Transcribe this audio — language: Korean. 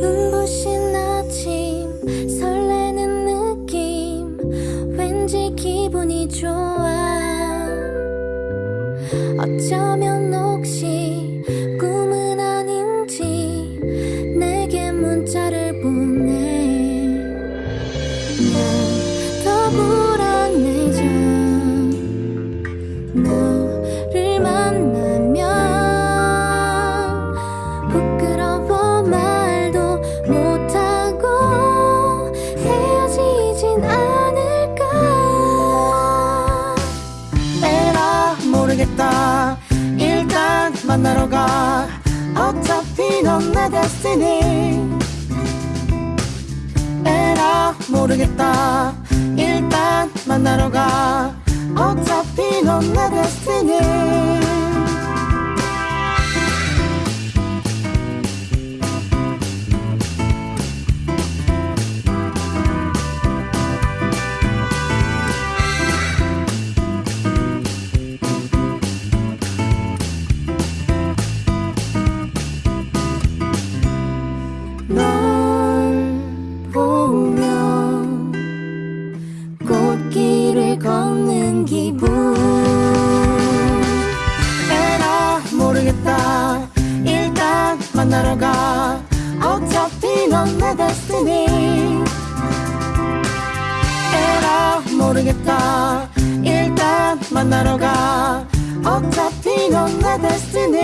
눈부신 아침 설레는 느낌. 왠지 기분이 좋아. 어쩌면 혹시 꿈은 아닌지 내게 문자를 보내. 난 더 불안해져. 너 어차피 넌 내 데스티니. 에라 모르겠다. 일단 만나러 가. 어차피 넌 내 데스티니 걷는 기분. 에라 모르겠다. 일단 만나러 가. 어차피 넌 내 destiny 에라 모르겠다. 일단 만나러 가. 어차피 넌 내 destiny